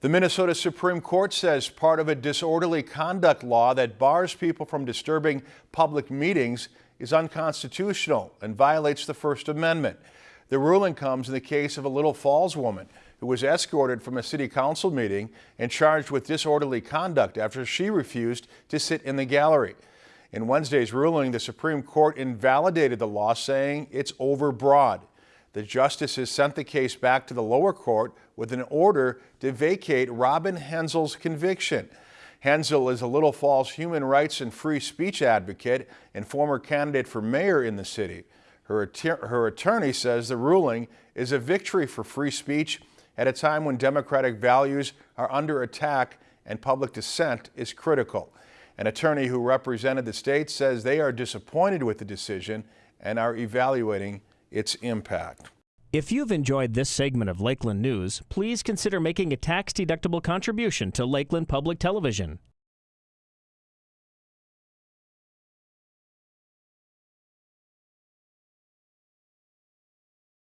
The Minnesota Supreme Court says part of a disorderly conduct law that bars people from disturbing public meetings is unconstitutional and violates the First Amendment. The ruling comes in the case of a Little Falls woman who was escorted from a city council meeting and charged with disorderly conduct after she refused to sit in the gallery. In Wednesday's ruling, the Supreme Court invalidated the law, saying it's overbroad. The justices sent the case back to the lower court with an order to vacate Robin Hensel's conviction. Hensel is a Little Falls human rights and free speech advocate and former candidate for mayor in the city. Her, her attorney says the ruling is a victory for free speech at a time when democratic values are under attack and public dissent is critical. An attorney who represented the state says they are disappointed with the decision and are evaluating its impact. If you've enjoyed this segment of Lakeland News, please consider making a tax-deductible contribution to Lakeland Public Television.